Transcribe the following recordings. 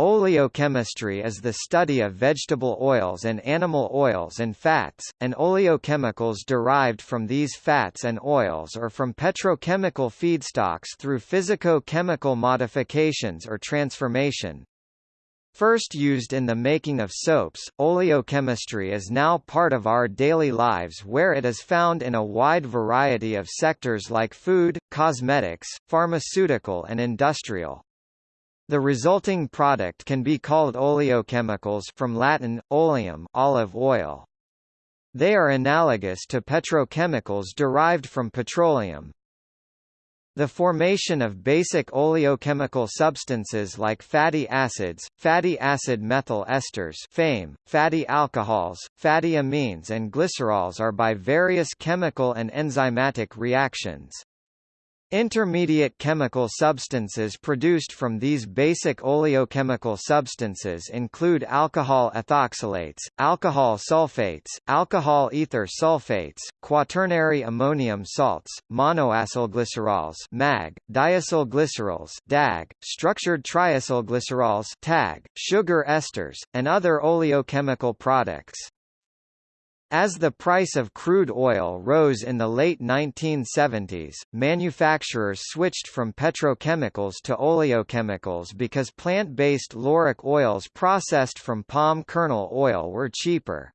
Oleochemistry is the study of vegetable oils and animal oils and fats, and oleochemicals derived from these fats and oils or from petrochemical feedstocks through physico-chemical modifications or transformation. First used in the making of soaps, oleochemistry is now part of our daily lives where it is found in a wide variety of sectors like food, cosmetics, pharmaceutical and industrial. The resulting product can be called oleochemicals from Latin, oleum olive oil. They are analogous to petrochemicals derived from petroleum. The formation of basic oleochemical substances like fatty acids, fatty acid methyl esters FAME, fatty alcohols, fatty amines and glycerols are by various chemical and enzymatic reactions. Intermediate chemical substances produced from these basic oleochemical substances include alcohol ethoxylates, alcohol sulfates, alcohol ether sulfates, quaternary ammonium salts, monoacylglycerols (MAG), diacylglycerols (DAG), structured triacylglycerols (TAG), sugar esters, and other oleochemical products. As the price of crude oil rose in the late 1970s, manufacturers switched from petrochemicals to oleochemicals because plant-based lauric oils processed from palm kernel oil were cheaper.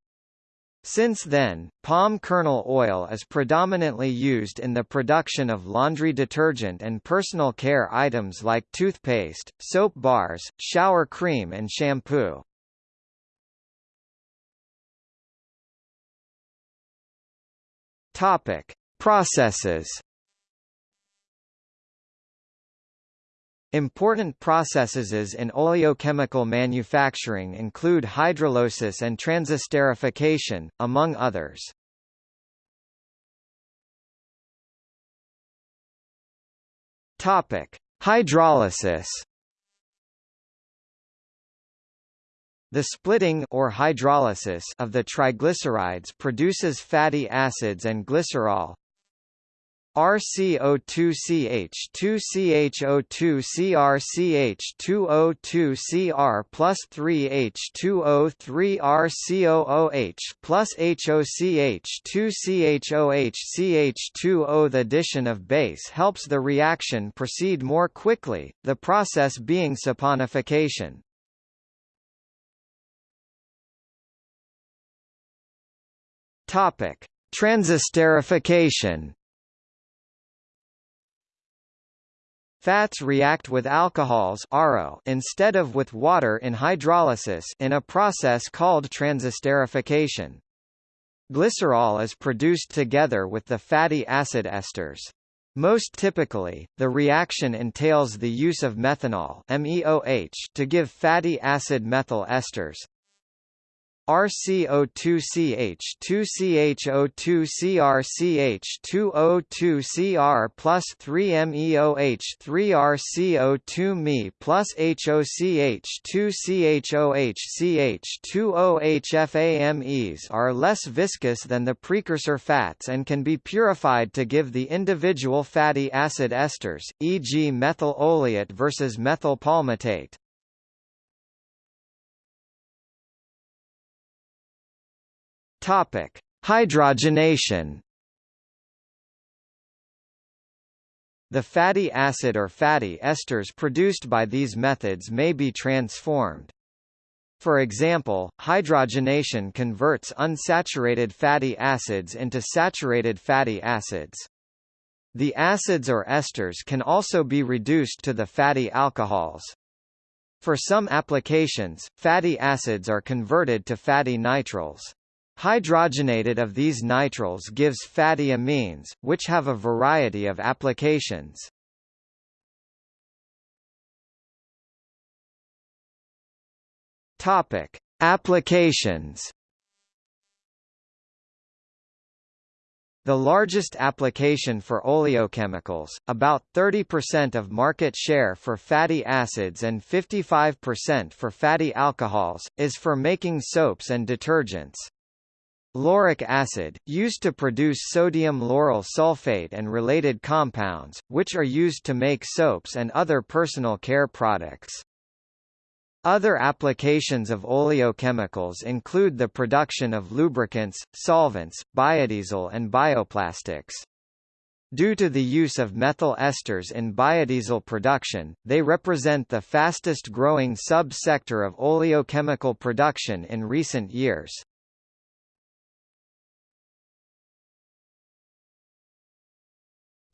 Since then, palm kernel oil is predominantly used in the production of laundry detergent and personal care items like toothpaste, soap bars, shower cream and shampoo. Topic: Processes. Important processes in oleochemical manufacturing include hydrolysis and transesterification, among others. Topic: Hydrolysis. The splitting or hydrolysis of the triglycerides produces fatty acids and glycerol. RCO2CH2CHO2CrCH2O2Cr plus 3H2O3RCOOH plus HOCH2CHOH CH2O. The addition of base helps the reaction proceed more quickly, the process being saponification. Topic: Transesterification. Fats react with alcohols instead of with water in hydrolysis in a process called transesterification. Glycerol is produced together with the fatty acid esters. Most typically, the reaction entails the use of methanol MEOH to give fatty acid methyl esters. RCO2CH2CHO2CrCH2O2Cr plus 3MEOH3RCO2Me plus HOCH2CHOHCH2OHFAMEs are less viscous than the precursor fats and can be purified to give the individual fatty acid esters, e.g. methyl oleate versus methyl palmitate. Topic: Hydrogenation. The fatty acid or fatty esters produced by these methods may be transformed. For example, hydrogenation converts unsaturated fatty acids into saturated fatty acids. The acids or esters can also be reduced to the fatty alcohols. For some applications, fatty acids are converted to fatty nitriles. Hydrogenated of these nitriles gives fatty amines, which have a variety of applications. Topic: Applications. The largest application for oleochemicals, about 30% of market share for fatty acids and 55% for fatty alcohols, is for making soaps and detergents. Lauric acid, used to produce sodium lauryl sulfate and related compounds, which are used to make soaps and other personal care products. Other applications of oleochemicals include the production of lubricants, solvents, biodiesel and bioplastics. Due to the use of methyl esters in biodiesel production, they represent the fastest growing sub-sector of oleochemical production in recent years.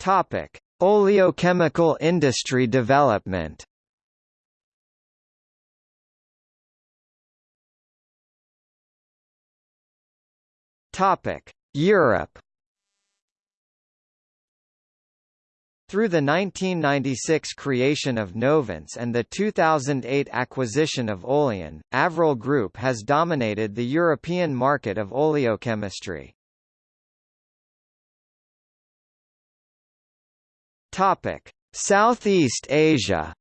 Topic: Oleochemical industry development. Topic: Europe. Through the 1996 creation of Novance and the 2008 acquisition of Oleon, Avril Group has dominated the European market of oleochemistry. Topic: Southeast Asia.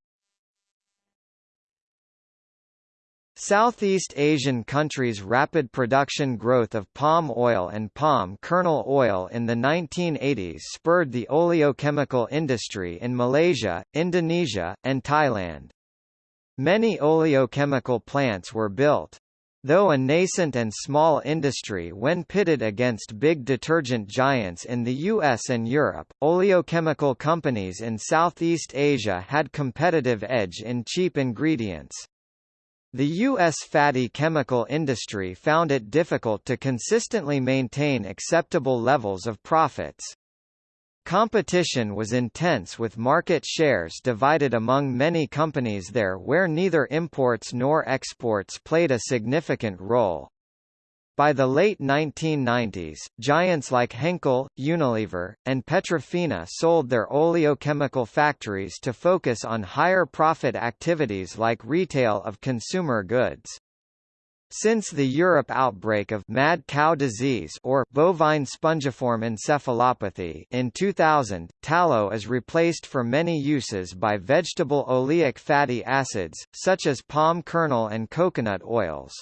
Southeast Asian countries' rapid production growth of palm oil and palm kernel oil in the 1980s spurred the oleochemical industry in Malaysia, Indonesia, and Thailand. Many oleochemical plants were built. Though a nascent and small industry when pitted against big detergent giants in the US and Europe, oleochemical companies in Southeast Asia had competitive edge in cheap ingredients. The U.S. fatty chemical industry found it difficult to consistently maintain acceptable levels of profits. Competition was intense with market shares divided among many companies there where neither imports nor exports played a significant role. By the late 1990s, giants like Henkel, Unilever, and Petrofina sold their oleochemical factories to focus on higher profit activities like retail of consumer goods. Since the Europe outbreak of mad cow disease or bovine spongiform encephalopathy in 2000, tallow is replaced for many uses by vegetable oleic fatty acids, such as palm kernel and coconut oils.